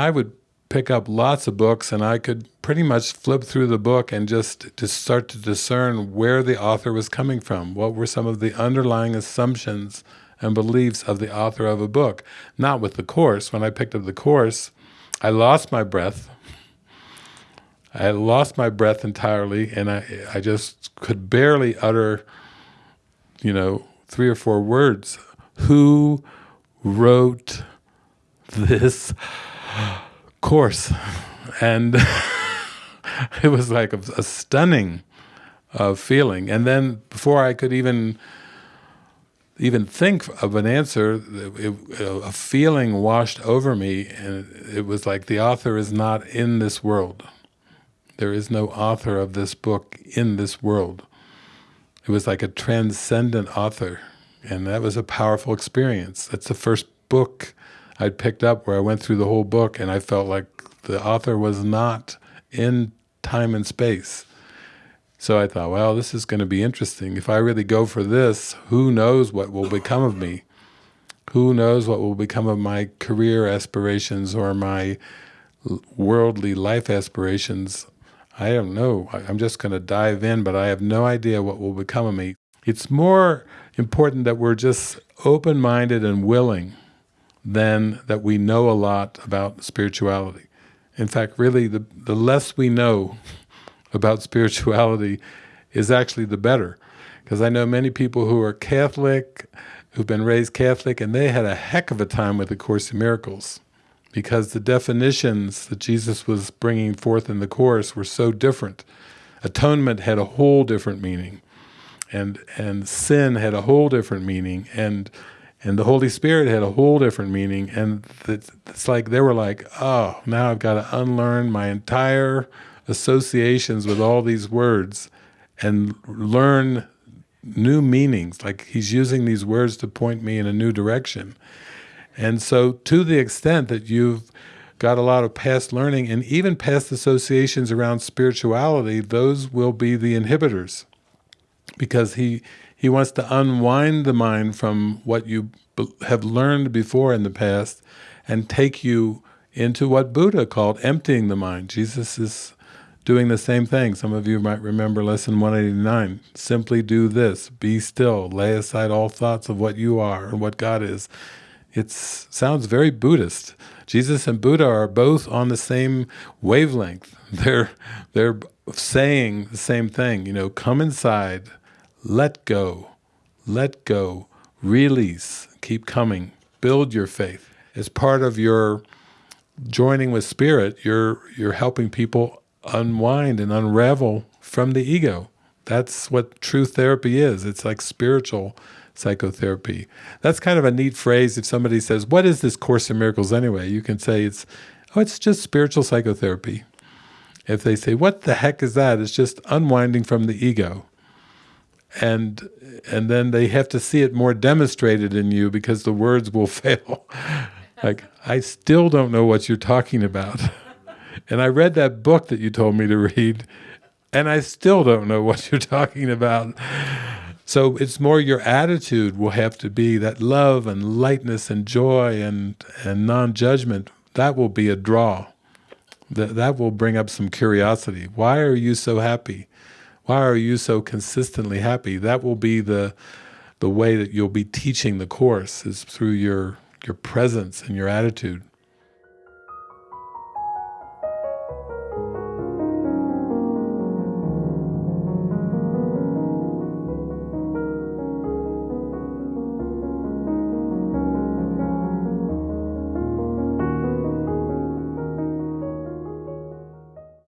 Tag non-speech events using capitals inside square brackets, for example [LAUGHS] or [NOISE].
I would pick up lots of books and I could pretty much flip through the book and just to start to discern where the author was coming from. What were some of the underlying assumptions and beliefs of the author of a book? Not with the Course. When I picked up the Course, I lost my breath. I lost my breath entirely and I, I just could barely utter, you know, three or four words. Who wrote this course? And [LAUGHS] it was like a, a stunning uh, feeling. And then before I could even even think of an answer, it, a feeling washed over me, and it was like the author is not in this world. There is no author of this book in this world. It was like a transcendent author, and that was a powerful experience. That's the first book I'd picked up where I went through the whole book and I felt like the author was not in time and space. So I thought, well, this is going to be interesting. If I really go for this, who knows what will become of me? Who knows what will become of my career aspirations or my worldly life aspirations I don't know. I'm just going to dive in, but I have no idea what will become of me. It's more important that we're just open-minded and willing than that we know a lot about spirituality. In fact, really, the, the less we know [LAUGHS] about spirituality is actually the better. Because I know many people who are Catholic, who've been raised Catholic, and they had a heck of a time with the Course in Miracles because the definitions that Jesus was bringing forth in the Course were so different. Atonement had a whole different meaning, and and sin had a whole different meaning, and and the Holy Spirit had a whole different meaning, and it's like they were like, oh, now I've got to unlearn my entire associations with all these words and learn new meanings. Like he's using these words to point me in a new direction. And so to the extent that you've got a lot of past learning and even past associations around spirituality, those will be the inhibitors. Because he, he wants to unwind the mind from what you have learned before in the past and take you into what Buddha called emptying the mind. Jesus is doing the same thing. Some of you might remember lesson 189. Simply do this, be still, lay aside all thoughts of what you are and what God is, it sounds very Buddhist. Jesus and Buddha are both on the same wavelength. [LAUGHS] They're, they're saying the same thing, you know, come inside, let go, let go, release, keep coming, build your faith. As part of your joining with spirit, you're, you're helping people unwind and unravel from the ego. That's what true therapy is. It's like spiritual psychotherapy. That's kind of a neat phrase if somebody says, what is this Course in Miracles anyway? You can say it's, oh, it's just spiritual psychotherapy. If they say, what the heck is that? It's just unwinding from the ego. And and then they have to see it more demonstrated in you because the words will [LAUGHS] fail. like, I still don't know what you're talking about. [LAUGHS] and I read that book that you told me to read, and I still don't know what you're talking about. So it's more your attitude will have to be that love and lightness and joy and, and non-judgment. That will be a draw. That, that will bring up some curiosity. Why are you so happy? Why are you so consistently happy? That will be the, the way that you'll be teaching the Course is through your, your presence and your attitude.